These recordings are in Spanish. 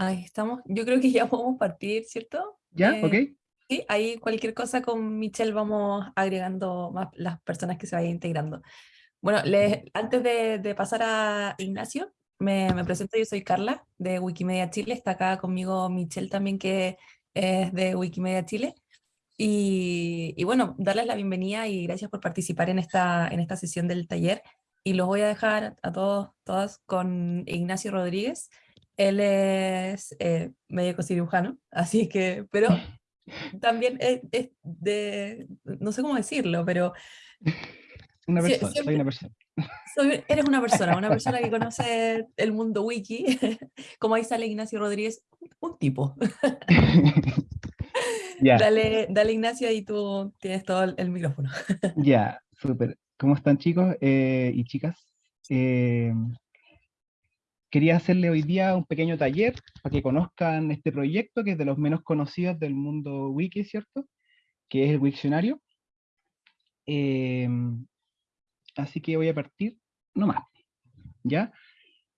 Ahí estamos. Yo creo que ya podemos partir, ¿cierto? ¿Ya? Eh, ¿Ok? sí, ahí cualquier cosa con Michelle vamos agregando más las personas que se vayan integrando. Bueno, les- antes de, de pasar a Ignacio, me, me presento, yo soy Carla de Wikimedia Chile, está acá conmigo Michelle también que es de Wikimedia Chile. Y, y bueno, darles la bienvenida y gracias por participar en esta, en esta sesión del taller. Y los voy a dejar a todos, todas con Ignacio Rodríguez. Él es eh, médico cirujano, así que, pero también es, es de, no sé cómo decirlo, pero Una persona, soy una persona. soy- eres una persona, una persona que conoce el mundo wiki, como ahí sale Ignacio Rodríguez, un tipo. Dale, dale Ignacio, ahí tú tienes todo el, el micrófono. ya, súper. ¿Cómo están chicos eh, y chicas? Eh, quería hacerle hoy día un pequeño taller para que conozcan este proyecto que es de los menos conocidos del mundo wiki, ¿cierto? Que es el Wiktionario. Eh, así que voy a partir nomás, ¿ya?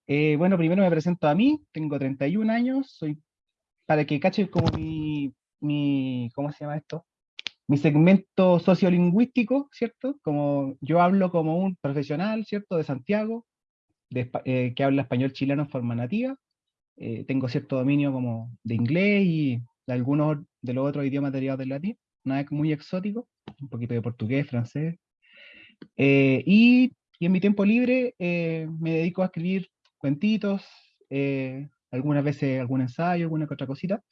Eh, bueno, primero me presento a mí, tengo 31 años, soy, para que cachen como mi, mi, ¿cómo se llama esto? Mi segmento sociolingüístico, ¿cierto? Como yo hablo como un profesional, ¿cierto? De Santiago, de, eh, que habla español chileno en forma nativa. Eh, tengo cierto dominio como de inglés y de algunos de los otros idiomas derivados del latín, nada muy exótico, un poquito de portugués, francés. Eh, y, y en mi tiempo libre eh, me dedico a escribir cuentitos, eh, algunas veces algún ensayo, alguna que otra cosita.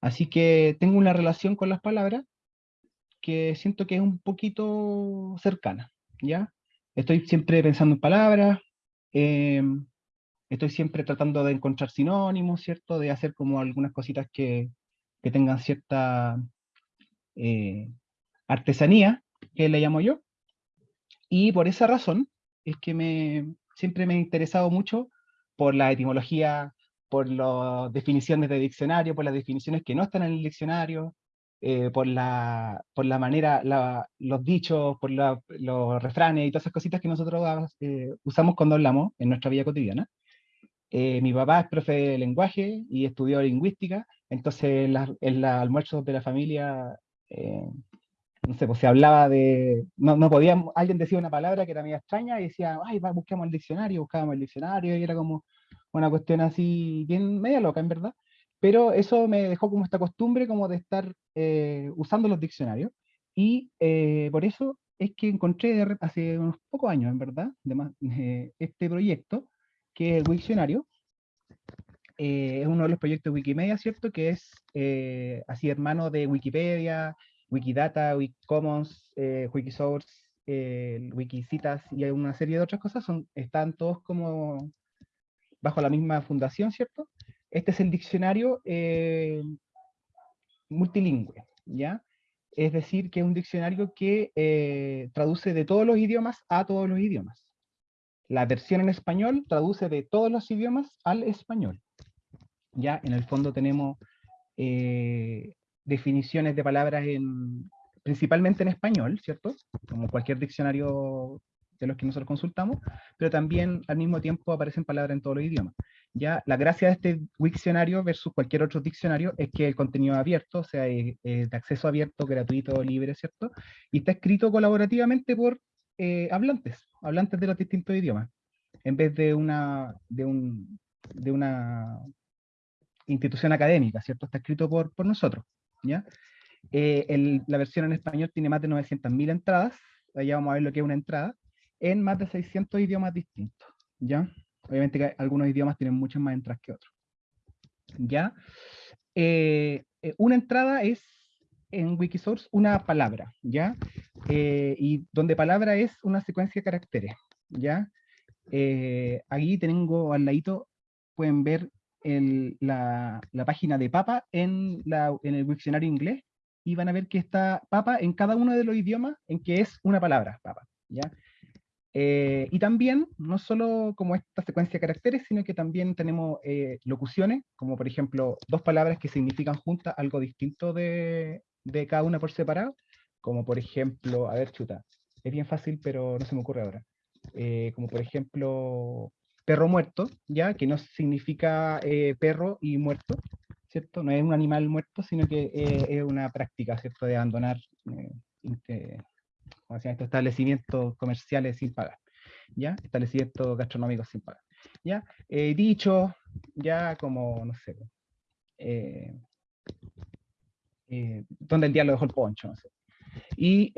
Así que tengo una relación con las palabras que siento que es un poquito cercana, ¿ya? Estoy siempre pensando en palabras, em, estoy siempre tratando de encontrar sinónimos, ¿cierto? De hacer como algunas cositas que, que tengan cierta eh, artesanía, que le llamo yo. Y por esa razón es que me, siempre me he interesado mucho por la etimología, por las definiciones de diccionario, por las definiciones que no están en el diccionario, eh, por, la, por la manera, la- los dichos, por la- los refranes y todas esas cositas que nosotros eh, usamos cuando hablamos en nuestra vida cotidiana. Eh, mi papá es profe de lenguaje y estudió lingüística, entonces en, las- en los almuerzos de la familia, eh, no sé, pues se hablaba de, no, no podíamos, alguien decía una palabra que era media extraña y decía, ay, va, busquemos el diccionario, buscábamos el diccionario, y era como una cuestión así, bien media loca, en verdad. Pero eso me dejó como esta costumbre como de estar eh, usando los diccionarios, y eh, por eso es que encontré hace unos pocos años, en verdad, de más- eh, este proyecto, que es el Wiktionario, eh, es uno de los proyectos de Wikimedia, ¿cierto? Que es eh, así hermano de Wikipedia, Wikidata, Wikicommons, eh, Wikisource, Wikicitas y hay una serie de otras cosas, son, están todos como bajo la misma fundación, ¿cierto? Este es el diccionario eh, multilingüe, ¿ya? Es decir, que es un diccionario que eh, traduce de todos los idiomas a todos los idiomas. La versión en español traduce de todos los idiomas al español. Ya en el fondo tenemos eh, definiciones de palabras en, principalmente en español, ¿cierto? Como cualquier diccionario de los que nosotros consultamos, pero también al mismo tiempo aparecen palabras en todos los idiomas. Ya la gracia de este diccionario versus cualquier otro diccionario es que el contenido es abierto, o sea, es, de acceso abierto, gratuito, libre, ¿cierto? Y está escrito colaborativamente por eh, hablantes, hablantes de los distintos idiomas, en vez de una, de un, de una institución académica, ¿cierto? Está escrito por, por nosotros, ¿ya? Eh, la versión en español tiene más de 900.000 entradas, allá vamos a ver lo que es una entrada, en más de 600 idiomas distintos, ¿ya? Obviamente que algunos idiomas tienen muchas más entradas que otros, ¿ya? Eh, eh, una entrada es en Wikisource una palabra, ¿ya? Eh, y donde palabra es una secuencia de caracteres, ¿ya? Eh, aquí tengo al ladito, pueden ver el- la, la página de Papa en, la, en el diccionario inglés y van a ver que está Papa en cada uno de los idiomas en que es una palabra, Papa, ¿ya? Eh, y también, no solo como esta secuencia de caracteres, sino que también tenemos eh, locuciones, como por ejemplo dos palabras que significan juntas algo distinto de, de cada una por separado, como por ejemplo, a ver, chuta, es bien fácil, pero no se me ocurre ahora. Eh, como por ejemplo, perro muerto, ¿ya? Que no significa eh, perro y muerto, ¿cierto? No es un animal muerto, sino que eh, es una práctica, ¿cierto? De abandonar eh, estos establecimientos comerciales sin pagar, ¿ya? Establecimientos gastronómicos sin pagar, ¿ya? dicho, ya como, no sé, donde el diablo dejó el poncho, no sé. Y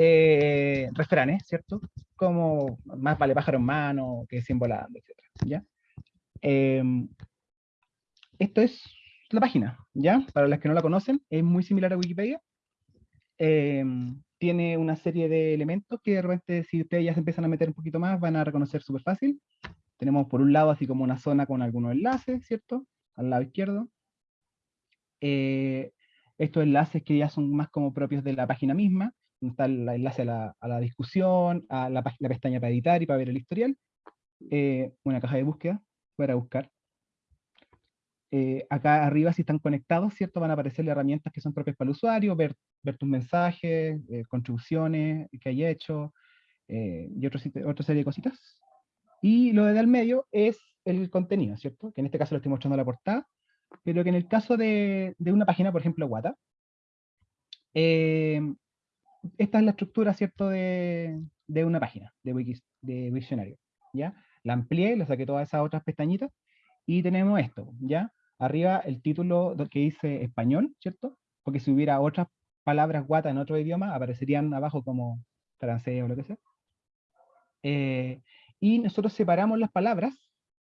refranes, ¿cierto? Como más vale pájaro en mano que 100 volando, etc. ¿ya? Em, esto es la página, ¿ya? Para las que no la conocen, es muy similar a Wikipedia. Tiene una serie de elementos que de repente, si ustedes ya se empiezan a meter un poquito más, van a reconocer súper fácil. Tenemos por un lado así como una zona con algunos enlaces, ¿cierto? Al lado izquierdo. Eh, estos enlaces que ya son más como propios de la página misma, está el enlace a la, discusión, a la, la, pestaña para editar y para ver el historial, eh, una caja de búsqueda para buscar. Eh, acá arriba, si están conectados, ¿cierto? Van a aparecer herramientas que son propias para el usuario, ver, ver tus mensajes, eh, contribuciones que hay hecho, y otro, otra serie de cositas. Y lo de al medio es el contenido, ¿cierto? Que en este caso lo estoy mostrando en la portada, pero que en el caso de, de una página, por ejemplo, Wata, esta es la estructura, ¿cierto?, de, de una página de, Wikis, de Wiktionario, ¿ya? la amplié, le saqué todas esas otras pestañitas, y tenemos esto, ¿ya? Arriba el título que dice español, ¿cierto? Porque si hubiera otras palabras guata en otro idioma, aparecerían abajo como francés o lo que sea. Eh, y nosotros separamos las palabras,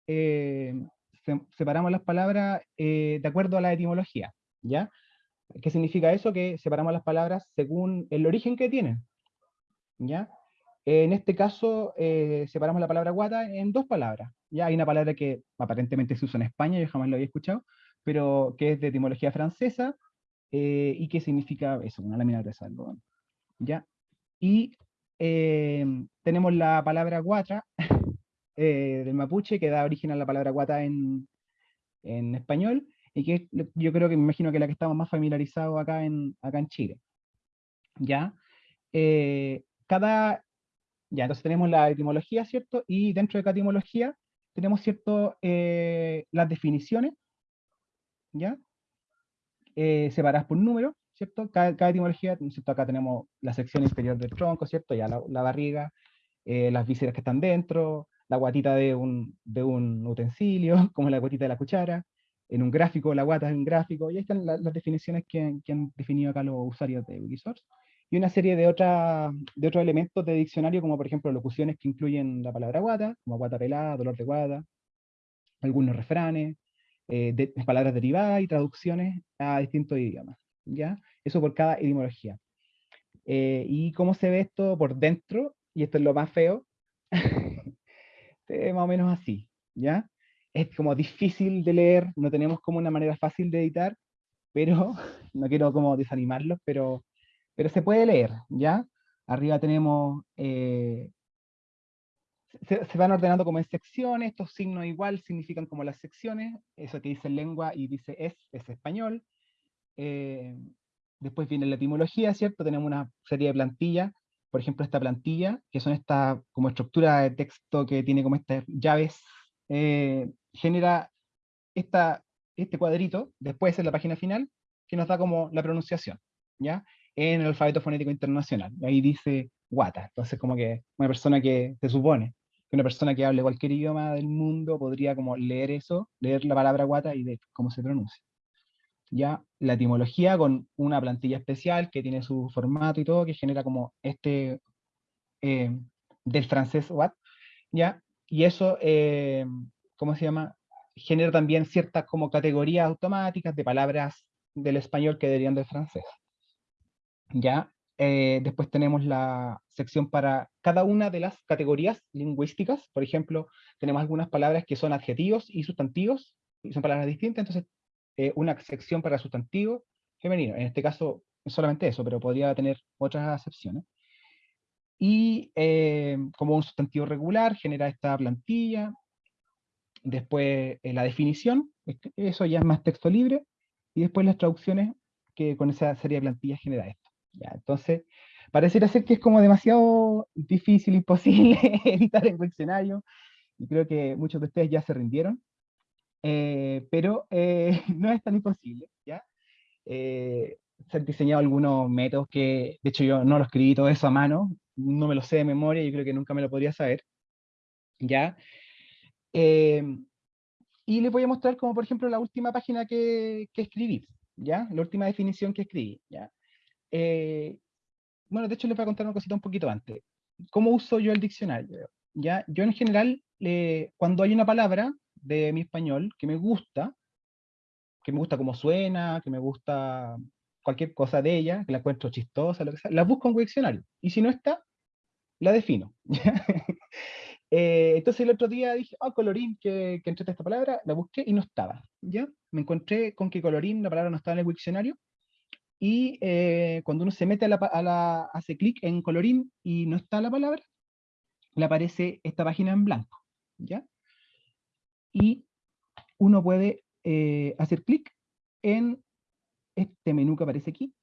eh, separamos las palabras eh, de acuerdo a la etimología, ¿ya? ¿Qué significa eso? Que separamos las palabras según el origen que tienen, ¿ya? En este caso, eh, separamos la palabra guata en dos palabras. Ya hay una palabra que aparentemente se usa en España, yo jamás lo había escuchado, pero que es de etimología francesa eh, y que significa eso, una lámina de algodón. ¿Ya? Y eh, tenemos la palabra guata del mapuche, que da origen a la palabra guata en, en español, y que yo creo que me imagino que la que estamos más familiarizados acá en, acá en Chile. ¿Ya? cada ya, entonces tenemos la etimología, ¿cierto? Y dentro de cada etimología tenemos, ¿cierto? Eh, las definiciones, ¿ya? Eh, separadas por número, ¿cierto? Cada, etimología, ¿cierto? Acá tenemos la sección inferior del tronco, ¿cierto? Ya la, barriga, eh, las vísceras que están dentro, la guatita de un, de un utensilio, como la guatita de la cuchara, en un gráfico, la guata es un gráfico, y ahí están las definiciones que, que, han definido acá los usuarios de Wikisource y una serie de, de otros elementos de diccionario, como por ejemplo locuciones que incluyen la palabra guata, como guata pelada, dolor de guata, algunos refranes, eh, palabras derivadas y traducciones a distintos idiomas. ¿ya? Eso por cada etimología. Eh, y cómo se ve esto por dentro, y esto es lo más feo, más o menos así, ¿ya? Es como difícil de leer, no tenemos como una manera fácil de editar, pero no quiero como desanimarlos, pero pero se puede leer, ¿ya? Arriba tenemos, eh, se, van ordenando como en secciones, estos signos igual significan como las secciones, eso que dice lengua y dice es, es español. Eh, después viene la etimología, ¿cierto? Tenemos una serie de plantillas, por ejemplo esta plantilla, que son esta como estructura de texto que tiene como estas llaves, eh, genera esta, este cuadrito, después en la página final, que nos da como la pronunciación, ¿ya? En el alfabeto fonético internacional. ahí dice guata. Entonces, como que una persona que se supone que una persona que hable cualquier idioma del mundo podría como leer eso, leer la palabra guata y ver cómo se pronuncia. Ya la etimología con una plantilla especial que tiene su formato y todo, que genera como este eh, del francés what, ya, y eso, eh, ¿cómo se llama? Genera también ciertas como categorías automáticas de palabras del español que deberían del francés. ¿Ya? Eh, después tenemos la sección para cada una de las categorías lingüísticas. Por ejemplo, tenemos algunas palabras que son adjetivos y sustantivos, y son palabras distintas, entonces eh, una sección para sustantivo femenino. En este caso, solamente eso, pero podría tener otras acepciones. Y eh, como un sustantivo regular, genera esta plantilla. Después la definición, eso ya es más texto libre. Y después las traducciones, que con esa serie de plantillas genera esto. ¿Ya? Entonces, pareciera ser que es como demasiado difícil, imposible editar el diccionario, y creo que muchos de ustedes ya se rindieron, eh, pero eh, no es tan imposible, ¿ya? Eh, se han diseñado algunos métodos que, de hecho yo no lo escribí todo eso a mano, no me lo sé de memoria, yo creo que nunca me lo podría saber, ¿ya? y les voy a mostrar como por ejemplo la última página que, que escribí, ¿ya? La última definición que escribí, ¿ya? Bueno, de hecho les voy a contar una cosita un poquito antes. ¿Cómo uso yo el diccionario? ¿Ya? Yo en general, cuando hay una palabra de mi español que me gusta, que me gusta cómo suena, que me gusta cualquier cosa de ella, que la encuentro chistosa, lo que sea, la busco en un diccionario. Y si no está, la defino. Eh, entonces el otro día dije, ah, colorín, que, que esta palabra, la busqué y no estaba. ¿ya? Me encontré con que colorín, la palabra no estaba en el diccionario, y eh, cuando uno se mete a la, hace clic en colorín y no está la palabra, le aparece esta página en blanco, ¿ya? Y uno puede eh, hacer clic en este menú que aparece aquí,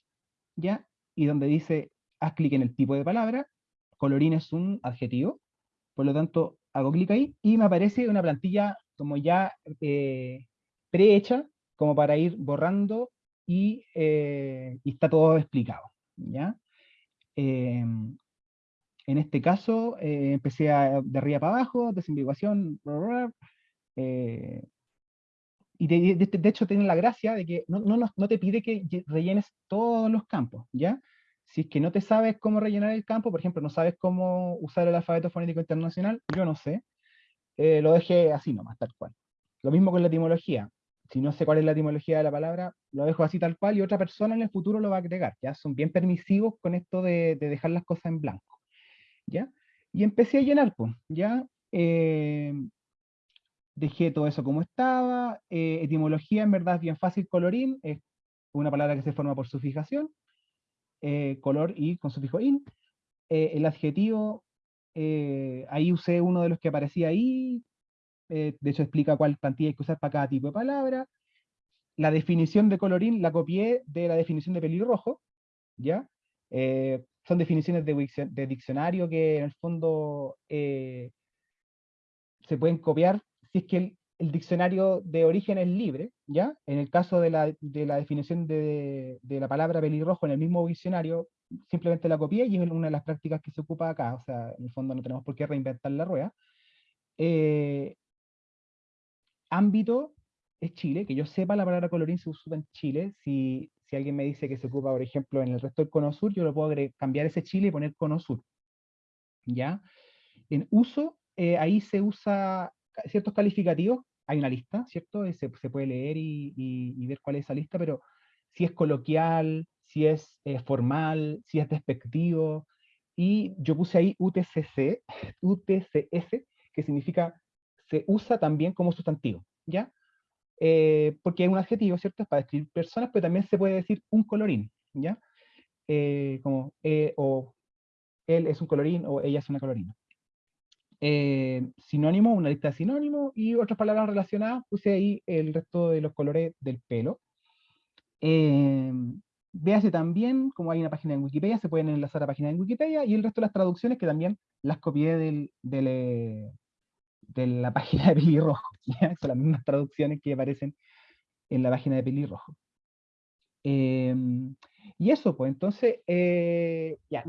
¿ya? Y donde dice, haz clic en el tipo de palabra, colorín es un adjetivo, por lo tanto, hago clic ahí y me aparece una plantilla como ya eh, prehecha, como para ir borrando y, eh, está todo explicado. ¿ya? Em, en este caso, eh, empecé a, de arriba para abajo, desambiguación, eh, y de, de, hecho tiene la gracia de que no, no, no, te pide que rellenes todos los campos, ¿ya? Si es que no te sabes cómo rellenar el campo, por ejemplo, no sabes cómo usar el alfabeto fonético internacional, yo no sé, lo dejé así nomás, tal cual. Lo mismo con la etimología si no sé cuál es la etimología de la palabra, lo dejo así tal cual y otra persona en el futuro lo va a agregar, ¿ya? Son bien permisivos con esto de, dejar las cosas en blanco, ¿ya? Y empecé a llenar, pues, ¿ya? Eh, dejé todo eso como estaba, eh, etimología en verdad es bien fácil, colorín, es una palabra que se forma por su fijación, eh, color y con sufijo in, el adjetivo, ahí usé uno de los que aparecía ahí, eh, de hecho explica cuál plantilla hay que usar para cada tipo de palabra. La definición de colorín la copié de la definición de pelirrojo, ¿ya? Eh, son definiciones de, diccionario que en el fondo eh, se pueden copiar si es que el, diccionario de origen es libre, ¿ya? En el caso de la, definición de, la palabra pelirrojo en el mismo diccionario, simplemente la copié y es una de las prácticas que se ocupa acá, o sea, en el fondo no tenemos por qué reinventar la rueda ámbito es Chile, que yo sepa la palabra colorín se usa en Chile, si, si alguien me dice que se ocupa, por ejemplo, en el resto del cono sur, yo lo puedo cambiar ese Chile y poner cono sur. ¿Ya? En uso, eh, ahí se usa ciertos calificativos, hay una lista, ¿cierto? Se, se puede leer y, y, ver cuál es esa lista, pero si es coloquial, si es eh, formal, si es despectivo, y yo puse ahí UTCC, UTCS, que significa se usa también como sustantivo, ¿ya? Eh, porque es un adjetivo, ¿cierto? Es para describir personas, pero también se puede decir un colorín, ¿ya? Eh, como, eh, o él es un colorín, o ella es una colorina. sinónimo, una lista de sinónimos, y otras palabras relacionadas, puse ahí el resto de los colores del pelo. véase también, como hay una página en Wikipedia, se pueden enlazar a la página en Wikipedia, y el resto de las traducciones que también las copié del, de la página de Pelirrojo. Son las mismas traducciones que aparecen en la página de Pelirrojo. Em, y eso, pues entonces, eh, ya,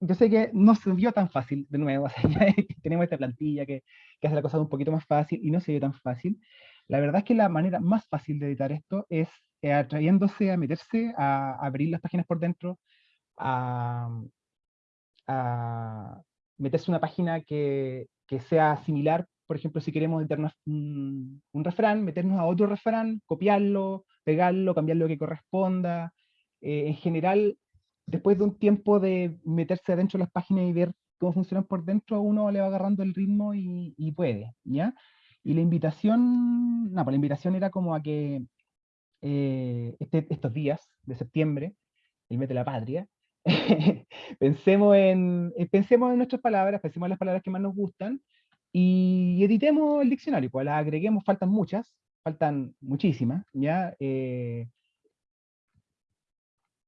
yo sé que no se vio tan fácil, de nuevo, tenemos esta plantilla que, hace la cosa un poquito más fácil y no se vio tan fácil. La verdad es que la manera más fácil de editar esto es eh, atrayéndose a meterse, a, abrir las páginas por dentro, a meterse una página que, que sea similar, por ejemplo, si queremos meternos un, refrán, meternos a otro refrán, copiarlo, pegarlo, cambiar lo que corresponda. Eh, en general, después de un tiempo de meterse adentro de las páginas y ver cómo funcionan por dentro, uno le va agarrando el ritmo y, puede, ¿ya? Y la invitación, no, pues la invitación era como a que eh, este, estos días de septiembre, el mes de la patria, pensemos, en, eh, pensemos en nuestras palabras, pensemos en las palabras que más nos gustan y editemos el diccionario, pues las agreguemos, faltan muchas, faltan muchísimas, ¿ya? Eh,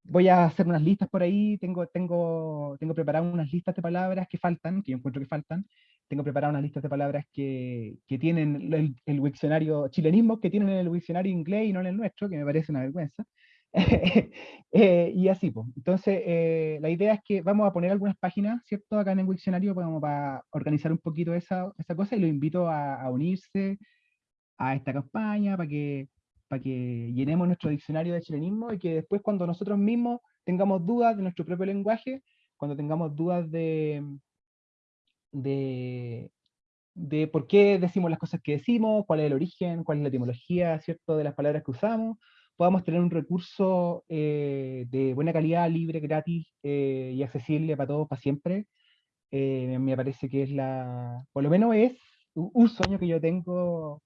voy a hacer unas listas por ahí, tengo, tengo, tengo preparadas unas listas de palabras que faltan, que yo encuentro que faltan, tengo preparadas unas listas de palabras que, que tienen el, el, diccionario, chilenismos que tienen en el diccionario inglés y no en el nuestro, que me parece una vergüenza. eh, y así, pues. Entonces, eh, la idea es que vamos a poner algunas páginas, ¿cierto? Acá en el diccionario como para organizar un poquito esa, esa cosa y lo invito a, a unirse a esta campaña para que, para que llenemos nuestro diccionario de chilenismo y que después cuando nosotros mismos tengamos dudas de nuestro propio lenguaje, cuando tengamos dudas de, de, de por qué decimos las cosas que decimos, cuál es el origen, cuál es la etimología, ¿cierto?, de las palabras que usamos, podamos tener un recurso eh, de buena calidad, libre, gratis eh, y accesible para todos, para siempre. Eh, me parece que es la, por lo menos es un sueño que yo tengo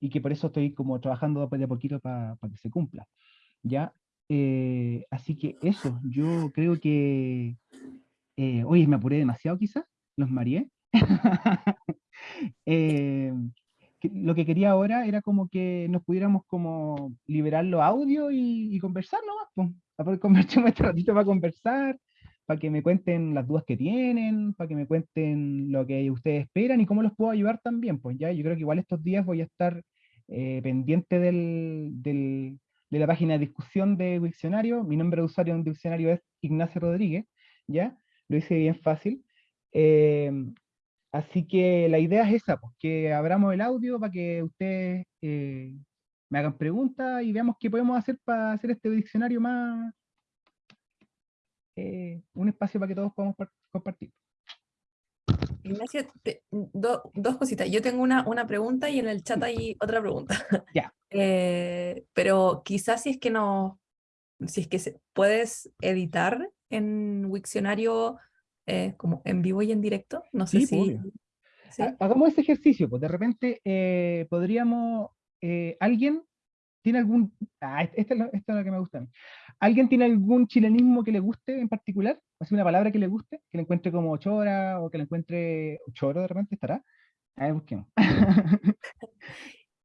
y que por eso estoy como trabajando de a poquito para que se cumpla. ¿ya? así que eso, yo creo que, oye, me apuré demasiado quizás, los mareé. lo que quería ahora era como que nos pudiéramos como liberar los audios y, conversar nomás, pues, para poder este ratito para conversar, para que me cuenten las dudas que tienen, para que me cuenten lo que ustedes esperan y cómo los puedo ayudar también, pues ya, yo creo que igual estos días voy a estar eh, pendiente del, del, de la página de discusión de diccionario, mi nombre de usuario en diccionario es Ignacio Rodríguez, ya, lo hice bien fácil, eh, Así que la idea es esa, pues, que abramos el audio para que ustedes eh, me hagan preguntas y veamos qué podemos hacer para hacer este diccionario más, eh, un espacio para que todos podamos compartir. Ignacio, dos cositas. Yo tengo una, una, pregunta y en el chat hay otra pregunta. Ya. Eh, pero quizás si es que no, si es que se, puedes editar en Wikcionario eh, como en vivo y en directo. No sé si... Hagamos ese ejercicio, pues de repente eh, podríamos, eh, alguien tiene algún, ah, esta, es la que me gusta ¿Alguien tiene algún chilenismo que le guste en particular? ¿O una palabra que le guste? Que le encuentre como chora o que le encuentre choro de repente estará. A ver, busquemos.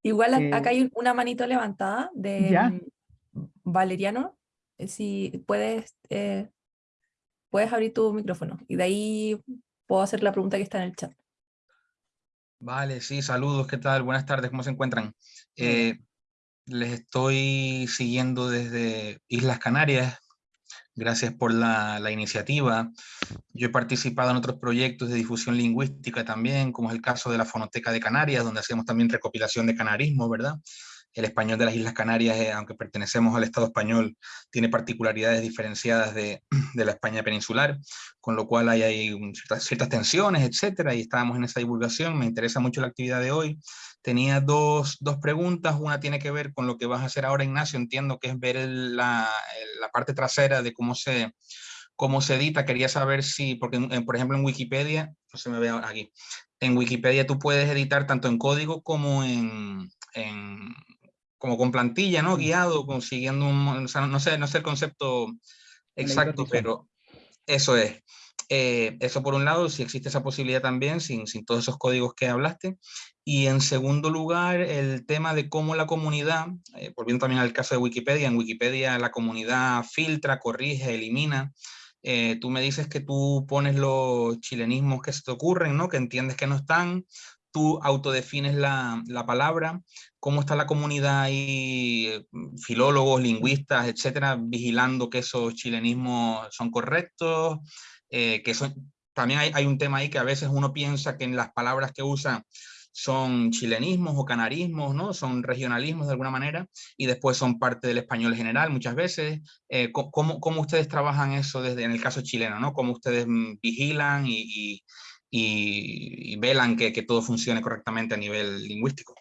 Igual acá hay una manito levantada de Valeriano. Si puedes puedes abrir tu micrófono y de ahí puedo hacer la pregunta que está en el chat. Vale, sí, saludos, ¿qué tal? Buenas tardes, ¿cómo se encuentran? Eh, les estoy siguiendo desde Islas Canarias, gracias por la, la, iniciativa. Yo he participado en otros proyectos de difusión lingüística también, como es el caso de la Fonoteca de Canarias, donde hacemos también recopilación de canarismo, ¿verdad? El español de las Islas Canarias, eh, aunque pertenecemos al Estado español, tiene particularidades diferenciadas de, la España peninsular, con lo cual hay, hay ciertas, tensiones, etcétera, y estábamos en esa divulgación. Me interesa mucho la actividad de hoy. Tenía dos, dos, preguntas, una tiene que ver con lo que vas a hacer ahora, Ignacio, entiendo que es ver la, la parte trasera de cómo se, cómo se edita, quería saber si, porque por ejemplo en Wikipedia, no se me ve aquí, en Wikipedia tú puedes editar tanto en código como en, en, como con plantilla, ¿no? Guiado, consiguiendo un, no sé, no sé el concepto exacto, pero eso es. Eh, eso por un lado, si existe esa posibilidad también, sin, sin todos esos códigos que hablaste. Y en segundo lugar, el tema de cómo la comunidad, eh, volviendo también al caso de Wikipedia, en Wikipedia la comunidad filtra, corrige, elimina. Eh, tú me dices que tú pones los chilenismos que se te ocurren, ¿no? que entiendes que no están, tú autodefines la, la palabra, cómo está la comunidad ahí, filólogos, lingüistas, etcétera, vigilando que esos chilenismos son correctos, eh, que son, también hay, hay, un tema ahí que a veces uno piensa que en las palabras que usa son chilenismos o canarismos, ¿no? Son regionalismos de alguna manera y después son parte del español general muchas veces. Eh, ¿cómo, ¿cómo, ustedes trabajan eso desde en el caso chileno, ¿no? ¿Cómo ustedes mm, vigilan y y, velan que, que, todo funcione correctamente a nivel lingüístico.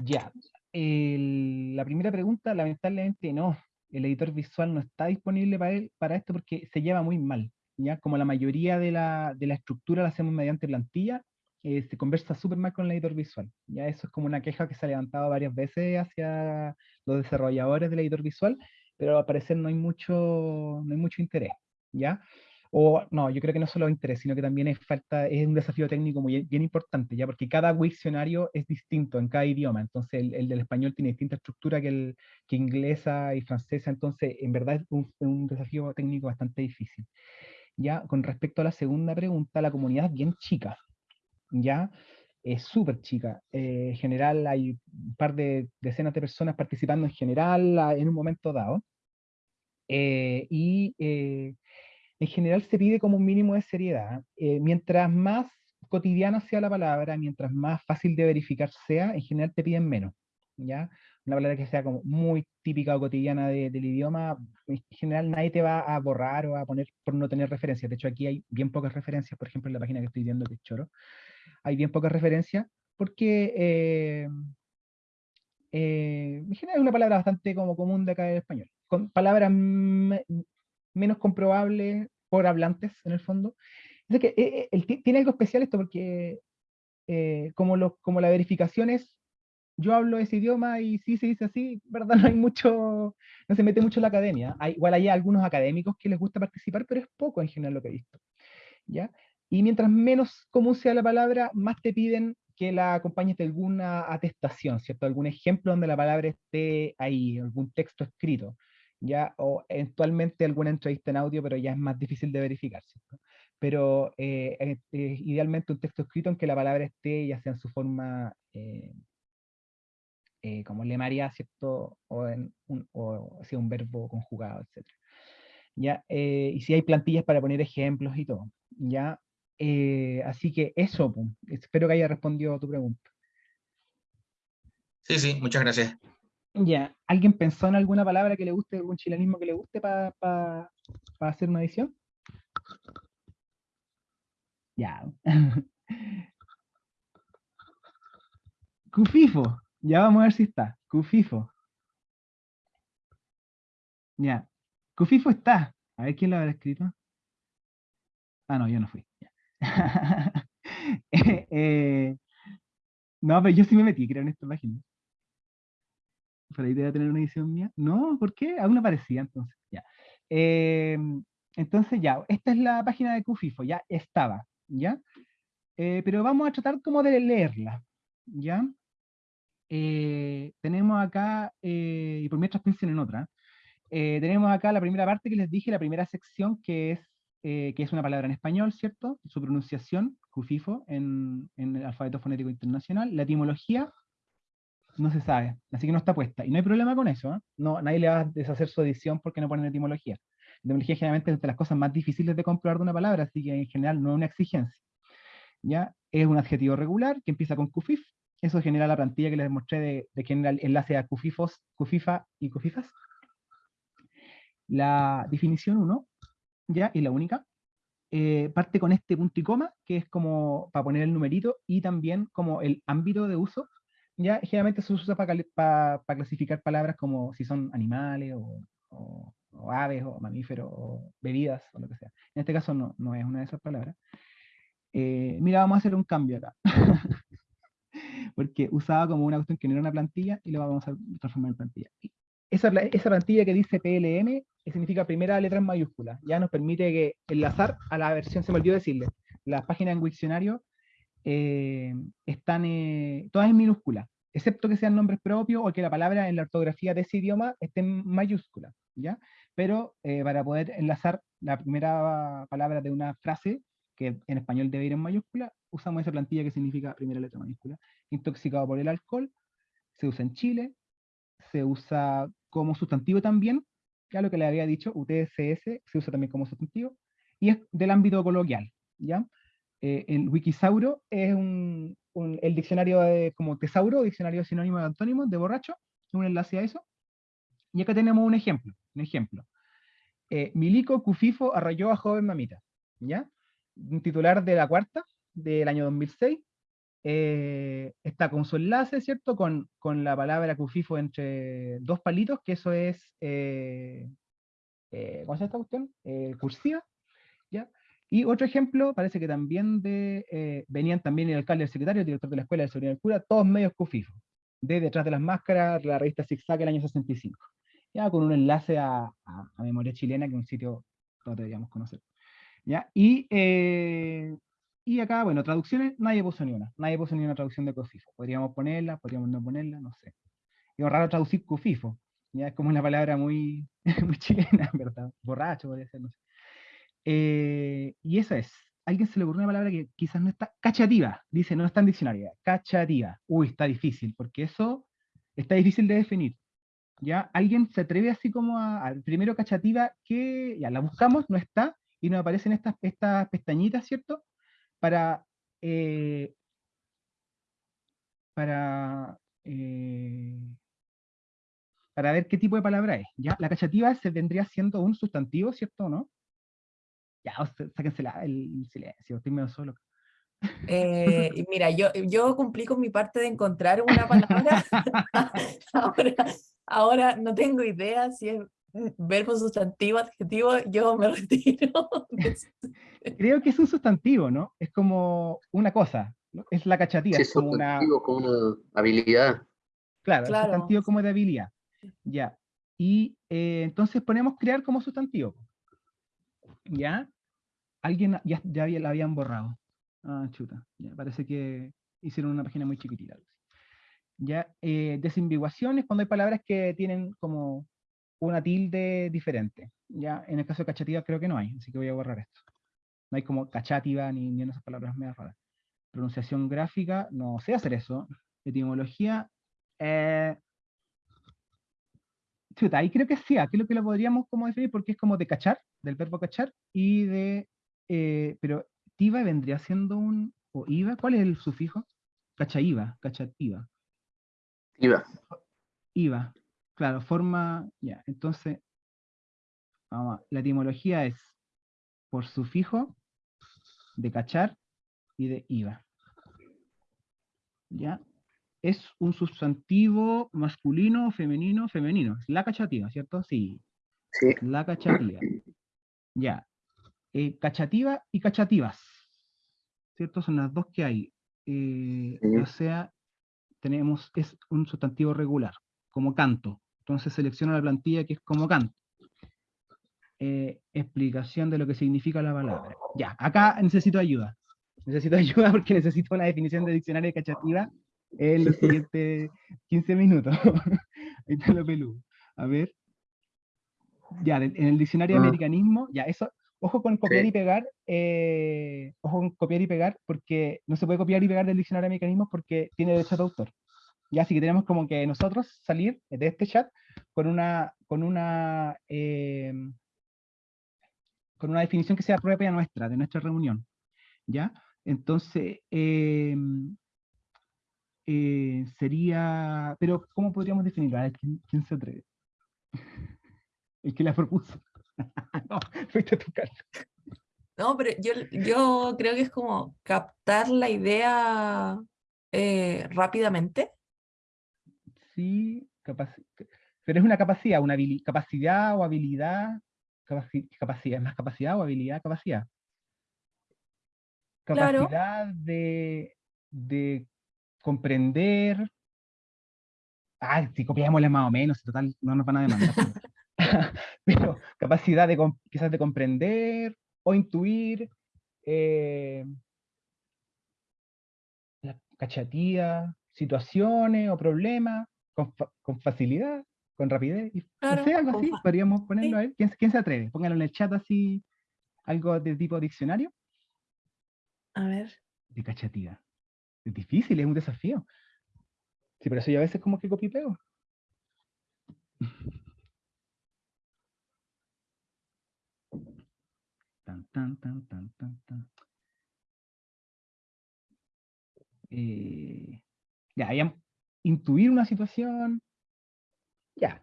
Ya, la primera pregunta, lamentablemente no, el editor visual no está disponible para, él, para esto porque se lleva muy mal, ¿ya? Como la mayoría de la, de la estructura la hacemos mediante plantilla, eh, se conversa súper mal con el editor visual, ¿ya? Eso es como una queja que se ha levantado varias veces hacia los desarrolladores del editor visual, pero al parecer no hay mucho, no hay mucho interés, ¿ya? O no, yo creo que no solo interés, sino que también es falta, es un desafío técnico muy bien importante, ya porque cada diccionario es distinto en cada idioma, entonces el, del español tiene distinta estructura que el que inglesa y francesa, entonces en verdad es un, un, desafío técnico bastante difícil. Ya con respecto a la segunda pregunta, la comunidad es bien chica, ¿ya? Es súper chica. Eh, en general hay un par de decenas de personas participando en general en un momento dado. Eh, y eh, en general se pide como un mínimo de seriedad. mientras más cotidiana sea la palabra, mientras más fácil de verificar sea, en general te piden menos. ¿ya? Una palabra que sea como muy típica o cotidiana del idioma, en general nadie te va a borrar o a poner por no tener referencias. De hecho, aquí hay bien pocas referencias, por ejemplo, en la página que estoy viendo, que es Choro, hay bien pocas referencias, porque eh, eh, en general es una palabra bastante como común de acá en español, con palabras menos comprobables por hablantes, en el fondo. Es que eh, tiene algo especial esto porque como, lo, como la verificación es yo hablo ese idioma y sí se dice así, ¿verdad? No hay mucho, no se mete mucho en la academia. Hay, igual hay algunos académicos que les gusta participar, pero es poco en general lo que he visto. ¿ya? Y mientras menos común sea la palabra, más te piden que la acompañes de alguna atestación, ¿cierto? Algún ejemplo donde la palabra esté ahí, algún texto escrito, ¿ya? O eventualmente alguna entrevista en audio, pero ya es más difícil de verificar, ¿cierto? Pero eh, idealmente un texto escrito en que la palabra esté ya sea en su forma eh, eh, como lemaria, ¿cierto? O, sea, un verbo conjugado, etc. ¿Ya? Eh, y si hay plantillas para poner ejemplos y todo. ¿ya? Eh, así que eso, espero que haya respondido a tu pregunta. Sí, sí, muchas gracias. Ya, ¿alguien pensó en alguna palabra que le guste, algún chilenismo que le guste para hacer una edición? Ya. Cufifo. Ya vamos a ver si está. Cufifo. Ya. Cufifo está. A ver quién lo habrá escrito. Ah, no, yo no fui. Eh, eh, no, pero yo sí me metí, creo, en esta página. Para ahí debe tener una edición mía. No, ¿por qué? Aún no aparecía entonces. Ya. Eh, entonces ya, esta es la página de Cufifo, ya estaba, ¿ya? pero vamos a tratar como de leerla, ¿ya? Eh, tenemos acá, eh, y por mientras piensen en otra, eh, tenemos acá la primera parte que les dije, la primera sección que es, que es una palabra en español, ¿cierto? Su pronunciación, cufifo, en, en, el alfabeto fonético internacional. La etimología no se sabe, así que no está puesta. Y no hay problema con eso, no, nadie le va a deshacer su edición porque no ponen etimología. La etimología generalmente es de las cosas más difíciles de comprobar de una palabra, así que en general no es una exigencia. ¿ya? Es un adjetivo regular que empieza con cufif, eso genera la plantilla que les mostré de, de enlace a Cufifos, Cufifa y Cufifas. La definición 1, ya, y la única, eh, parte con este punto y coma, que es como para poner el numerito, y también como el ámbito de uso, ya generalmente se usa para, clasificar palabras como si son animales, o, aves, o mamíferos, o bebidas, o lo que sea. En este caso no, no es una de esas palabras. Eh, mira, vamos a hacer un cambio acá. porque usaba como una cuestión que no era una plantilla y lo vamos a transformar en plantilla. Esa, esa plantilla que dice PLM significa primera letra en mayúscula, ya nos permite que enlazar a la versión, se me olvidó decirle, las páginas en Wiktionario eh, están eh, todas en minúscula, excepto que sean nombres propios o que la palabra en la ortografía de ese idioma esté en mayúscula, ¿ya? Pero eh, para poder enlazar la primera palabra de una frase, que en español debe ir en mayúscula, usamos esa plantilla que significa primera letra mayúscula. Intoxicado por el alcohol, se usa en Chile, se usa como sustantivo también, ya lo que le había dicho, UTSS se usa también como sustantivo, y es del ámbito coloquial, ¿ya? Eh, el Wikisauro es un, el diccionario como tesauro, diccionario sinónimo de antónimos, de borracho, un enlace a eso. Y acá tenemos un ejemplo, un ejemplo. Eh, Milico Cufifo arrolló a joven mamita, ¿ya? Un titular de la cuarta, del año 2006, eh, está con su enlace, ¿cierto? Con, con, la palabra cufifo entre dos palitos, que eso es, eh, ¿cómo se llama esta cuestión? cursiva, ¿ya? Y otro ejemplo, parece que también de, venían también el alcalde, el secretario, el director de la escuela, el seguridad del cura, todos medios cufifo, de Detrás de las Máscaras, la revista Zigzag el año 65, ya con un enlace a, a, Memoria Chilena, que es un sitio que todos deberíamos conocer. ¿Ya? Y y acá, bueno, traducciones, nadie puso ni una. Nadie puso ni una traducción de cufifo. Podríamos ponerla, podríamos no ponerla, no sé. Es raro traducir cufifo. Ya es como una palabra muy, muy chilena, ¿verdad? Borracho podría ser, no sé. Eh, y esa es. alguien se le ocurrió una palabra que quizás no está, cachativa, dice, no está en diccionario, cachativa. Uy, está difícil, porque eso está difícil de definir. ¿Ya? Alguien se atreve así como a, primero cachativa, que ya la buscamos, no está, y nos aparecen estas, estas pestañitas, ¿cierto? Para, eh, para, eh, para ver qué tipo de palabra es. ¿ya? La cachativa se vendría siendo un sustantivo, ¿cierto no? Ya, sáquense el silencio, estoy medio solo. Eh, mira, yo, yo cumplí con mi parte de encontrar una palabra. ahora, ahora no tengo idea si es verbo, sustantivo, adjetivo, yo me retiro. Creo que es un sustantivo, ¿no? Es como una cosa, ¿no? es la cachatía. es como una... como una habilidad. Claro, claro. sustantivo como de habilidad. Ya. Y eh, entonces ponemos crear como sustantivo. ¿Ya? Alguien ya, ya la habían borrado. Ah, chuta. Parece que hicieron una página muy chiquitita. Ya, eh, desambiguaciones cuando hay palabras que tienen como una tilde diferente. Ya, en el caso de cachativa creo que no hay, así que voy a borrar esto. No hay como cachativa ni, ni esas palabras me raras. Pronunciación gráfica, no sé hacer eso. Etimología, eh, chuta, ahí creo que sí, aquí lo que lo podríamos como definir porque es como de cachar, del verbo cachar, y de, eh, pero tiva vendría siendo un, o iva, ¿cuál es el sufijo? Cachaiva, cachativa. Iva. Iva, claro, forma, ya, entonces, vamos, la etimología es por sufijo, de cachar y de iva. ¿Ya? Es un sustantivo masculino, femenino, femenino. La cachativa, ¿cierto? Sí. Sí. La cachativa. Ya. Eh, cachativa y cachativas. ¿Cierto? Son las dos que hay. Eh, o sea, tenemos, es un sustantivo regular, como canto. Entonces selecciona la plantilla que es como canto. Eh, explicación de lo que significa la palabra. Ya, acá necesito ayuda. Necesito ayuda porque necesito una definición de diccionario de cachativa en los siguientes 15 minutos. Ahí está lo peludo. A ver. Ya, en el diccionario de ah. americanismo, ya, eso, ojo con copiar y pegar, eh, ojo con copiar y pegar, porque no se puede copiar y pegar del diccionario de americanismo porque tiene derecho de autor. Ya, así que tenemos como que nosotros salir de este chat con una, con una, eh, con una definición que sea propia nuestra, de nuestra reunión. ¿Ya? Entonces, eh, eh, sería, pero ¿cómo podríamos definirlo? ¿quién, se atreve? El que la propuso. no, fuiste a tu casa. No, pero yo, yo creo que es como captar la idea eh, rápidamente. Sí, pero es una capacidad, una capacidad o habilidad, capacidad, más capacidad o habilidad, capacidad. Capacidad de, de comprender. Ah, si copiámosle más o menos, total, no nos van a demandar. pero capacidad de quizás de comprender o intuir eh, la cachatía, situaciones o problemas con, facilidad, con rapidez. no sé, algo así, podríamos ponerlo ahí. ¿Quién, ¿Quién, se atreve? Pónganlo en el chat así, algo de tipo diccionario. A ver. De cachatía. Es difícil, es un desafío. Sí, pero eso yo a veces como que copio y pego. Tan, tan, tan, tan, tan, tan. Eh, ya, ya, intuir una situación. Ya.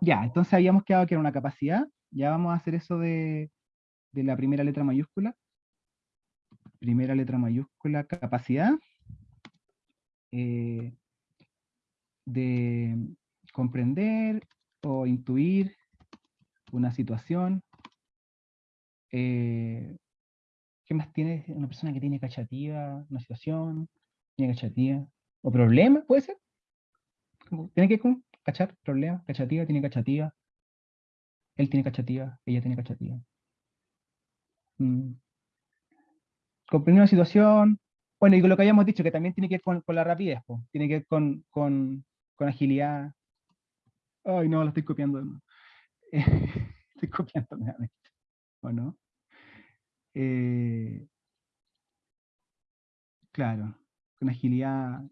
Ya, entonces habíamos quedado que era una capacidad. Ya vamos a hacer eso de, de la primera letra mayúscula primera letra mayúscula, capacidad eh, de comprender o intuir una situación. Eh, ¿Qué más tiene una persona que tiene cachativa, una situación, tiene cachativa? ¿O problema, puede ser? Tiene que cachar, problema, cachativa, tiene cachativa. Él tiene cachativa, ella tiene cachativa. Mm comprender una situación, bueno, y con lo que habíamos dicho, que también tiene que ver con, la rapidez, tiene que ver con, con, agilidad. Ay, no, lo estoy copiando. estoy copiando ¿o no? Eh, claro, con agilidad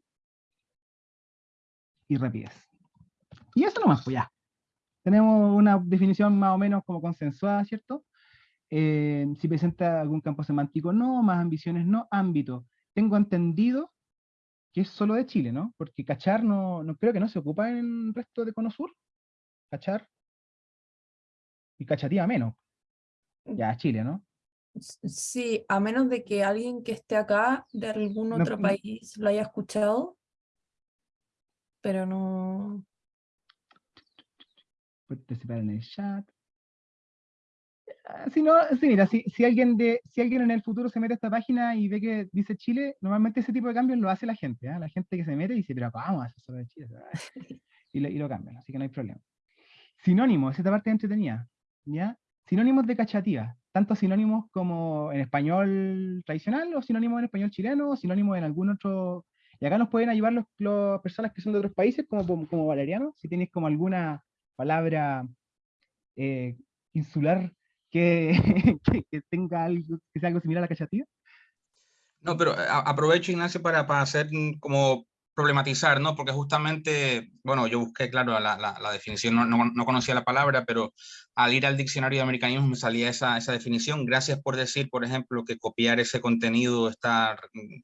y rapidez. Y eso nomás, pues ya. Tenemos una definición más o menos como consensuada, ¿cierto? Eh, si presenta algún campo semántico, no, más ambiciones, no, ámbito. Tengo entendido que es solo de Chile, ¿no? Porque cachar no, no creo que no se ocupa en el resto de Cono Sur. Cachar. Y cachativa menos. Ya, Chile, ¿no? Sí, a menos de que alguien que esté acá de algún otro no. país lo haya escuchado, pero no. Participar en el chat. Ah, Si no, mira, si, si alguien de, si alguien en el futuro se mete a esta página y ve que dice Chile, normalmente ese tipo de cambios lo hace la gente, ¿ah? La gente que se mete y dice, pero vamos a hacer solo de Chile. Y lo, y lo cambian, así que no hay problema. Sinónimos, esta parte entretenida, ¿ya? Sinónimos de cachativa, tanto sinónimos como en español tradicional, o sinónimos en español chileno, o sinónimos en algún otro... Y acá nos pueden ayudar las personas que son de otros países, como, como Valeriano, si tienes como alguna palabra eh, insular que, que, que tenga algo, que sea algo similar a la cachativa. No, pero a- aprovecho, Ignacio, para, para hacer mm, como problematizar, ¿no? Porque justamente, bueno, yo busqué, claro, la, la, la definición, no, no, no conocía la palabra, pero al ir al diccionario de americanismo me salía esa, esa definición. Gracias por decir, por ejemplo, que copiar ese contenido está mm, eh,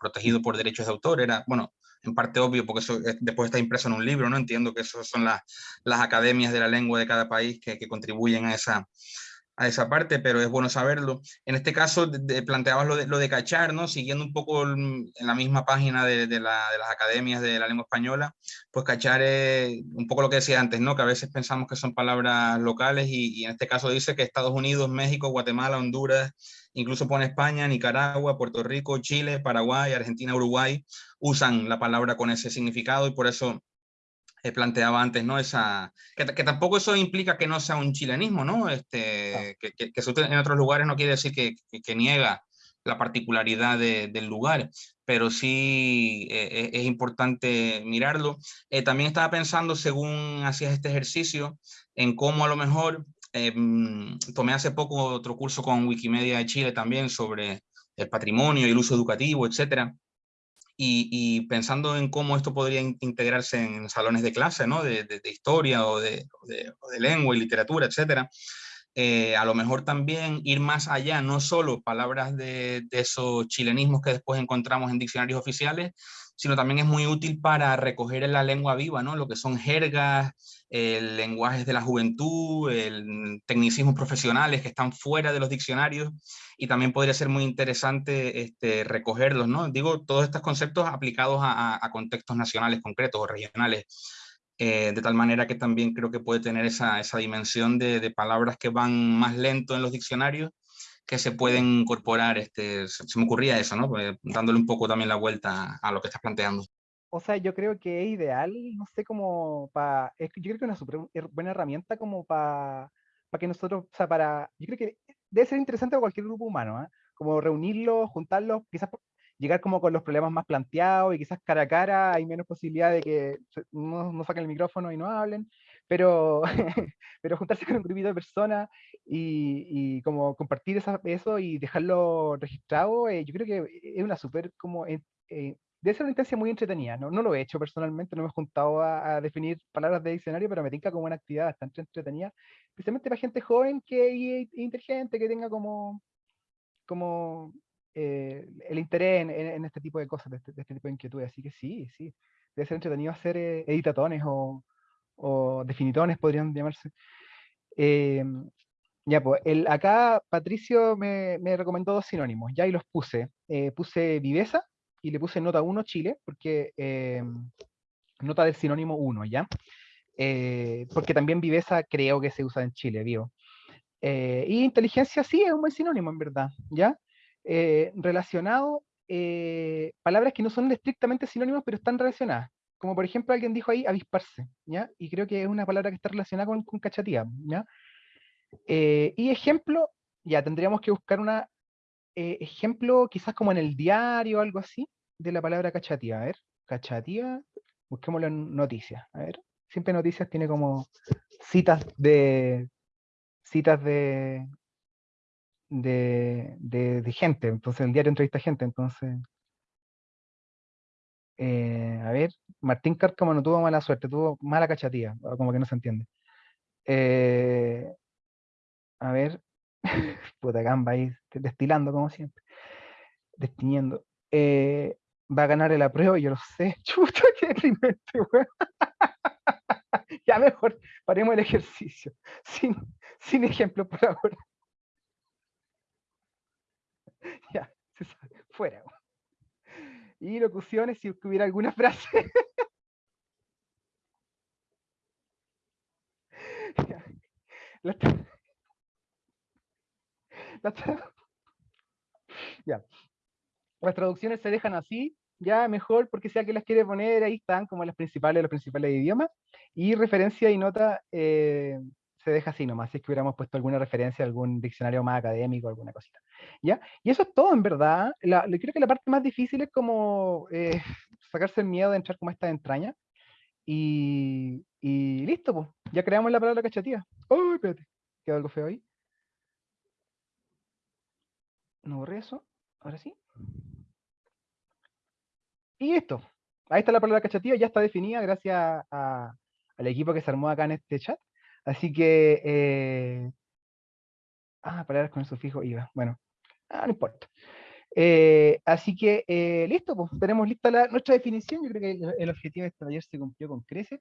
protegido por derechos de autor. Era, bueno, en parte obvio, porque eso eh, después está impreso en un libro, ¿no? Entiendo que eso son las, las academias de la lengua de cada país que, que contribuyen a esa, a esa parte, pero es bueno saberlo. En este caso, de, de, planteabas lo de, lo de cachar, ¿no? Siguiendo un poco en la misma página de, de, la, de, las academias de la lengua española, pues cachar es un poco lo que decía antes, ¿no? Que a veces pensamos que son palabras locales y, y en este caso dice que Estados Unidos, México, Guatemala, Honduras, incluso pone España, Nicaragua, Puerto Rico, Chile, Paraguay, Argentina, Uruguay, usan la palabra con ese significado y por eso planteaba antes, ¿no? Esa, que, que, tampoco eso implica que no sea un chilenismo, ¿no? Este, que, que, que en otros lugares no quiere decir que, que niega la particularidad de, del lugar, pero sí eh, es importante mirarlo. Eh, también estaba pensando, según hacías este ejercicio, en cómo a lo mejor, eh, tomé hace poco otro curso con Wikimedia de Chile también sobre el patrimonio y el uso educativo, etcétera. Y, pensando en cómo esto podría integrarse en salones de clase, ¿no? de, de, de historia o de, de, de, lengua y literatura, etcétera, eh, a lo mejor también ir más allá, no solo palabras de, esos chilenismos que después encontramos en diccionarios oficiales, sino también es muy útil para recoger en la lengua viva, ¿no? lo que son jergas, el lenguajes de la juventud, el tecnicismos profesionales que están fuera de los diccionarios y también podría ser muy interesante este, recogerlos, ¿no? Digo, todos estos conceptos aplicados a, a contextos nacionales concretos o regionales, eh, de tal manera que también creo que puede tener esa, esa dimensión de, de, palabras que van más lento en los diccionarios que se pueden incorporar, este, se, me ocurría eso, ¿no? Pues, dándole un poco también la vuelta a lo que estás planteando. O sea, yo creo que es ideal, no sé, como para, yo creo que es una super buena herramienta como para para que nosotros, o sea, para, yo creo que debe ser interesante para cualquier grupo humano, ¿eh? como reunirlos, juntarlos, quizás llegar como con los problemas más planteados y quizás cara a cara hay menos posibilidad de que no, no saquen el micrófono y no hablen, pero, pero juntarse con un grupito de personas y, y como compartir esa, eso y dejarlo registrado, eh, yo creo que es una súper como... Eh, eh, debe ser una instancia muy entretenida, ¿no? no lo he hecho personalmente, no me he juntado a, a definir palabras de diccionario, pero me tinca como una actividad bastante entretenida, especialmente para gente joven que es inteligente, que tenga como, como eh, el interés en, en, en, este tipo de cosas, de este, de este, tipo de inquietudes. Así que sí, sí, debe ser entretenido hacer eh, editatones o, o, definitones, podrían llamarse. Eh, ya, pues, el, acá Patricio me, me, recomendó dos sinónimos, ya y los puse. Eh, puse viveza y le puse nota 1 Chile, porque eh, nota del sinónimo 1, ¿ya? Porque también viveza creo que se usa en Chile, vivo. Y inteligencia sí es un buen sinónimo, en verdad, ¿ya? Relacionado, palabras que no son estrictamente sinónimos, pero están relacionadas. Como por ejemplo alguien dijo ahí, avisparse, ¿ya? Y creo que es una palabra que está relacionada con, cachatía, ¿ya? Eh, y ejemplo, ya tendríamos que buscar una ejemplo quizás como en el diario o algo así, de la palabra cachatía. A ver, cachatía, busquémoslo en noticias, a ver. Siempre noticias tiene como citas de citas de, de- de gente, entonces el diario entrevista gente, entonces... eh, a ver, Martín Cárcamo no tuvo mala suerte, tuvo mala cachatía, o como que no se entiende. Eh, a ver, puta gamba ahí, destilando como siempre, destiñendo. Eh, va a ganar el apruebo, yo lo sé. Chuta, qué deprimente, weón. Ya mejor, paremos el ejercicio. Sin, sin ejemplo por ahora. Ya, se sabe, fuera. weón. Y locuciones, si hubiera alguna frase. Las traducciones se dejan así, ya mejor, porque si alguien las quiere poner, ahí están como las principales, los principales idiomas. Y referencia y nota eh, se deja así nomás, si es que hubiéramos puesto alguna referencia algún diccionario más académico, alguna cosita. ¿Ya? Y eso es todo, en verdad. La, creo que la parte más difícil es como eh, sacarse el miedo de entrar como esta entraña. Y, y listo, pues. Ya creamos la palabra cachatía. ¡Uy, espérate! Quedó algo feo ahí. No borré eso. Ahora sí. Y listo. Ahí está la palabra cachatía, ya está definida gracias a- al equipo que se armó acá en este chat. Así que. eh, Ah, palabras con el sufijo IVA. Bueno, ah, no importa. Eh, así que eh, listo, pues tenemos lista la- nuestra definición. Yo creo que el, objetivo de este taller se cumplió con crece.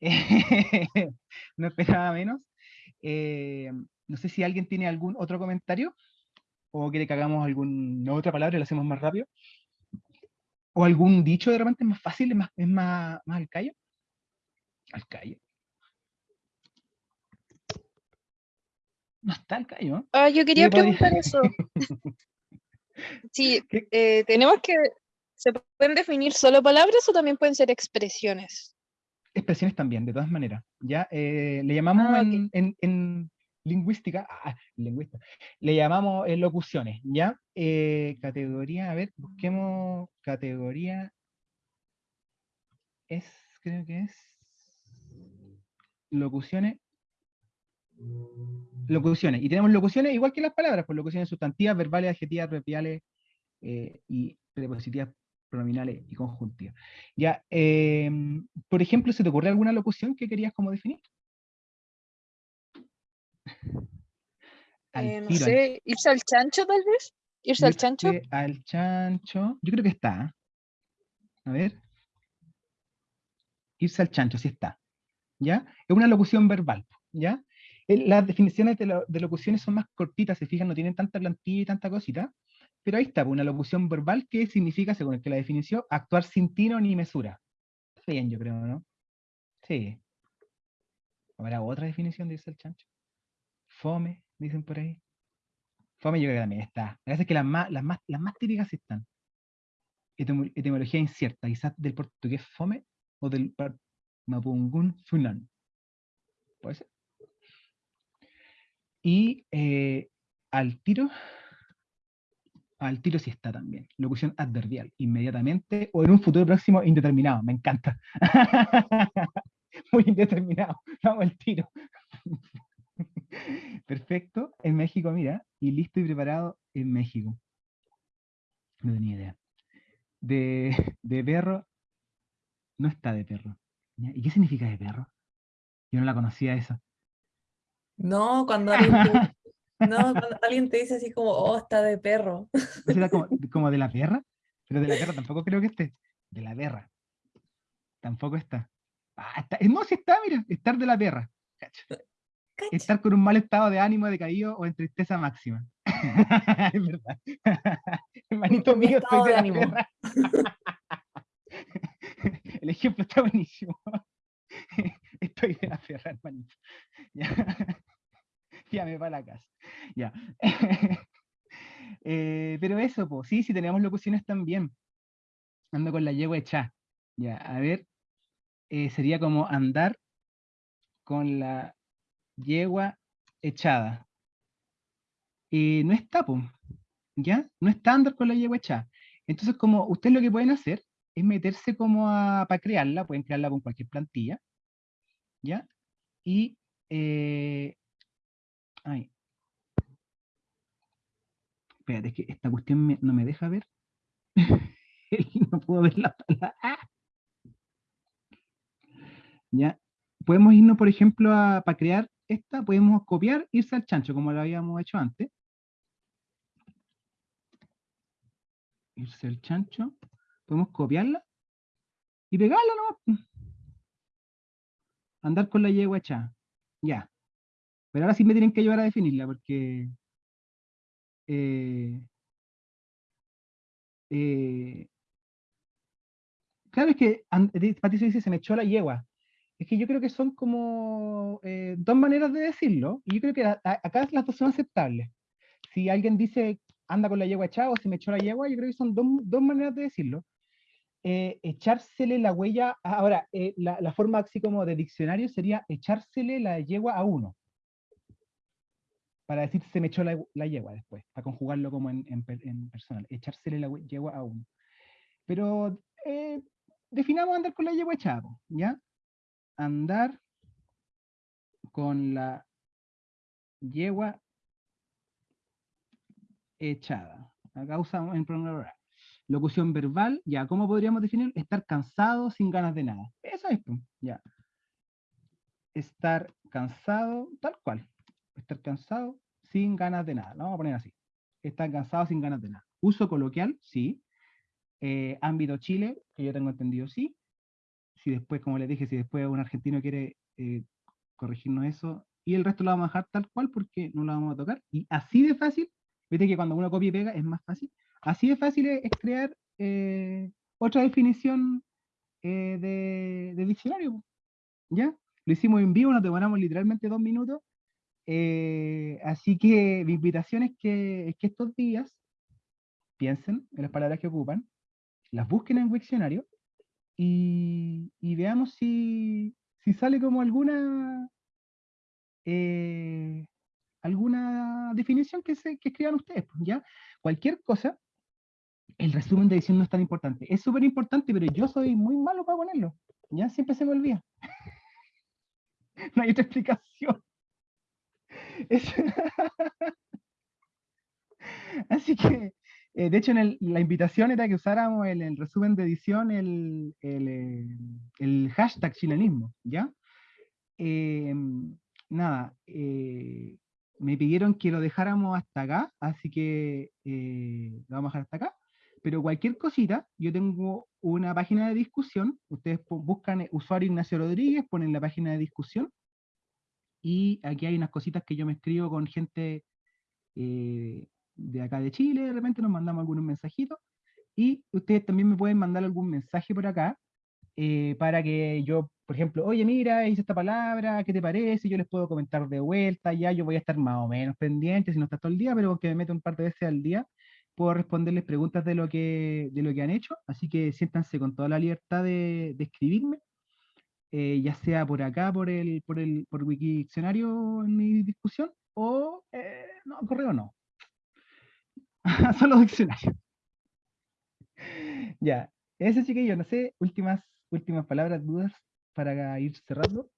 no esperaba menos. Eh, no sé si alguien tiene algún otro comentario o quiere que hagamos alguna otra palabra y lo hacemos más rápido. O algún dicho de repente es más fácil, es más, es más, más al callo. Al callo. No está al callo. Ah, yo quería preguntar eso. Sí, eh, tenemos que, ¿se pueden definir solo palabras o también pueden ser expresiones? expresiones también, de todas maneras. ¿ya? Eh, le llamamos Ah, en, en- en lingüística, ah, lingüista, le llamamos eh, locuciones, ¿ya? Categoría, a ver, busquemos categoría, es, creo que es, locuciones, locuciones, y tenemos locuciones igual que las palabras, pues locuciones sustantivas, verbales, adjetivas, adverbiales eh, y prepositivas, pronominales y conjuntivas. Ya, em, por ejemplo, ¿se te ocurre alguna locución que querías como definir? Eh, no tiro, al- sé, irse al chancho tal vez. Irse al chancho. irse al chancho. Yo creo que está. A ver. Irse al chancho, sí está. ¿Ya? Es una locución verbal. ¿Ya? Eh, Las definiciones de, lo- de locuciones son más cortitas, se fijan, no tienen tanta plantilla y tanta cosita. Pero ahí está, pues, una locución verbal que significa, según el que la definición, actuar sin tino ni mesura. Bien, yo creo, ¿no? Sí. ¿Habrá otra definición de irse al chancho? Fome, dicen por ahí. Fome yo creo que también está. Me parece que las más, las más, las típicas están. Etimo- etimología incierta, quizás del portugués fome o del mapungún funan. Puede ser. Y eh, al tiro, al tiro sí está también. Locución adverbial, inmediatamente o en un futuro próximo indeterminado. Me encanta. Muy indeterminado. Vamos al tiro. Perfecto. En México, mira. Y listo y preparado en México. No tenía idea. De, de perro, no está de perro. ¿Y qué significa de perro? Yo no la conocía esa. No, cuando alguien te, no, cuando alguien te dice así como, oh, está de perro. ¿No será como, como de la perra? Pero de la perra tampoco creo que esté. De la perra. Tampoco está. Ah, está. eh, No, sí está, mira. Estar de la perra. Cacha. Estar con un mal estado de ánimo, decaído o en tristeza máxima. es verdad. Hermanito mío, estoy de de la ánimo. perra. El ejemplo está buenísimo. Estoy de la perra, hermanito. Ya, ya me va la casa. Ya. Eh, pero eso, sí, sí tenemos locuciones también. Ando con la yegua hecha. Ya, a ver. eh, sería como andar con la yegua echada. Eh, no está, pues. ¿Ya? No está andar con la yegua echada. Entonces, como ustedes lo que pueden hacer es meterse como a, para crearla, pueden crearla con cualquier plantilla. ¿Ya? Y, eh, ay, Espérate, es que esta cuestión no me deja ver. no puedo ver la palabra. ¡Ah! Ya. Podemos irnos, por ejemplo, para crear esta, podemos copiar, irse al chancho, como lo habíamos hecho antes. Irse al chancho. Podemos copiarla y pegarla nomás. Andar con la yegua echada. Ya. Pero ahora sí me tienen que ayudar a definirla, porque... eh, eh, claro, es que Patricio dice, se me echó la yegua. Es que yo creo que son como eh, dos maneras de decirlo, y yo creo que acá las dos son aceptables. Si alguien dice, anda con la yegua echada o se me echó la yegua, yo creo que son dos, dos maneras de decirlo. Eh, echársele la huella, ahora, eh, la, forma así como de diccionario sería echársele la yegua a uno para decir se me echó la, yegua después, para conjugarlo como en, en per- en personal, echársele la yegua a uno. Pero eh, definamos andar con la yegua echada, ¿ya? Andar con la yegua echada. Acá usamos en pronombre. Locución verbal, ya, ¿cómo podríamos definir? Estar cansado sin ganas de nada. Eso es, po, ya. Estar cansado, tal cual. Estar cansado sin ganas de nada. Lo vamos a poner así. Estar cansado sin ganas de nada. Uso coloquial, sí. Eh, ámbito Chile, que yo tengo entendido, sí. Si después, como les dije, si después un argentino quiere eh, corregirnos eso, y el resto lo vamos a dejar tal cual porque no lo vamos a tocar. Y así de fácil, viste que cuando uno copia y pega es más fácil. Así de fácil es, crear eh, otra definición eh, de, diccionario. ¿Ya? Lo hicimos en vivo, nos demoramos literalmente dos minutos. Eh, así que mi invitación es que, es que estos días piensen en las palabras que ocupan, las busquen en Wiktionario y, y veamos si, sale como alguna eh, alguna definición que, que escriban ustedes. ¿ya? Cualquier cosa, el resumen de edición no es tan importante. Es súper importante, pero yo soy muy malo para ponerlo. Ya siempre se me olvida. no hay otra explicación. Así que, eh, de hecho, en la invitación era que usáramos el, el resumen de edición, el, eh, hashtag chilenismo, ¿ya? Eh, nada, me pidieron que lo dejáramos hasta acá, así que lo vamos a dejar hasta acá. Pero cualquier cosita, yo tengo una página de discusión, ustedes buscan eh, usuario Ignacio Rodríguez, ponen la página de discusión, y aquí hay unas cositas que yo me escribo con gente eh, de acá de Chile, de repente nos mandamos algunos mensajitos, y ustedes también me pueden mandar algún mensaje por acá, eh, para que yo, por ejemplo, oye, mira, hice esta palabra, ¿qué te parece? Yo les puedo comentar de vuelta, ya yo voy a estar más o menos pendiente, si no está todo el día, pero que me meto un par de veces al día, puedo responderles preguntas de lo que, de lo que han hecho, así que siéntanse con toda la libertad de, escribirme, eh, ya sea por acá, por el, por el, por Wikidiccionario en mi discusión, o, eh, no, correo no. Solo diccionario. Ya, ese chiquillo, no sé, últimas, últimas palabras, dudas para ir cerrando.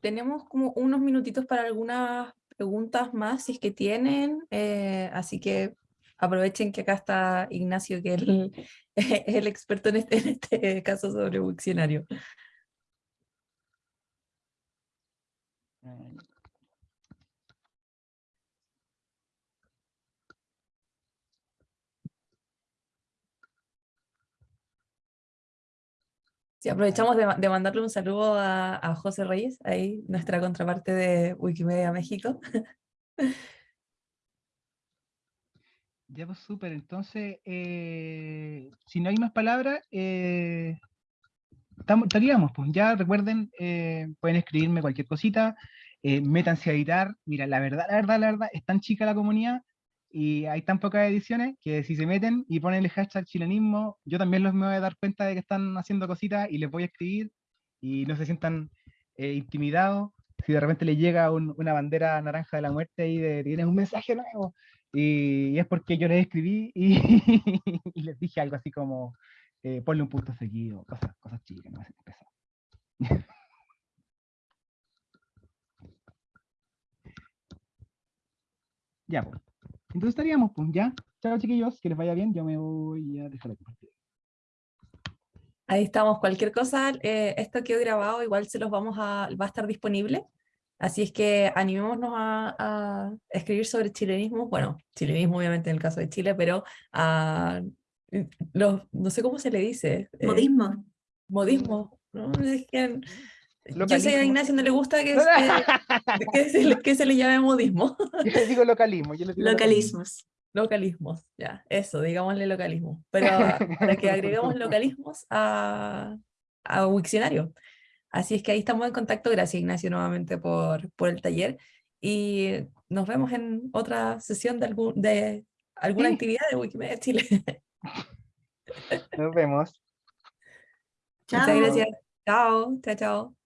Tenemos como unos minutitos para algunas preguntas más, si es que tienen, eh, así que aprovechen que acá está Ignacio, que es el experto en este, en este caso sobre Wiktionario. Sí, aprovechamos de, ma- de mandarle un saludo a, José Reyes, ahí nuestra contraparte de Wikimedia México. Ya, pues súper. Entonces, eh, si no hay más palabras, eh, estaríamos. Pues ya recuerden, eh, pueden escribirme cualquier cosita, eh, métanse a editar. Mira, la verdad, la verdad, la verdad, es tan chica la comunidad y hay tan pocas ediciones que si se meten y ponen el hashtag chilenismo, yo también los me voy a dar cuenta de que están haciendo cositas y les voy a escribir y no se sientan eh, intimidados. Si de repente les llega un- una bandera naranja de la muerte y de tienes un mensaje nuevo, y, es porque yo les escribí y, les dije algo así como eh, ponle un punto seguido, cosas, cosas chicas, no. Ya, pues. Entonces estaríamos, pues, ya. Chao, chiquillos, que les vaya bien. Yo me voy a dejar de compartir. Ahí estamos, cualquier cosa, eh, esto quedó grabado, igual se los vamos a, va a estar disponible, así es que animémonos a, a escribir sobre chilenismo, bueno, chilenismo obviamente en el caso de Chile, pero a los, no sé cómo se le dice. eh, Modismo. modismo, ¿no? Es que yo sé que a. Ignacio no le gusta que, se- que se, le- que se le llame modismo. Yo les digo localismo. Yo les digo Localismos. Localismos, ya, eso, digámosle localismo. Pero para que agreguemos localismos a, a Wikcionario. Así es que ahí estamos en contacto. Gracias, Ignacio, nuevamente por, por el taller. Y nos vemos en otra sesión de, algún, de alguna Sí. actividad de Wikimedia Chile. Nos vemos. Muchas Chao. gracias. Chao, chao, chao.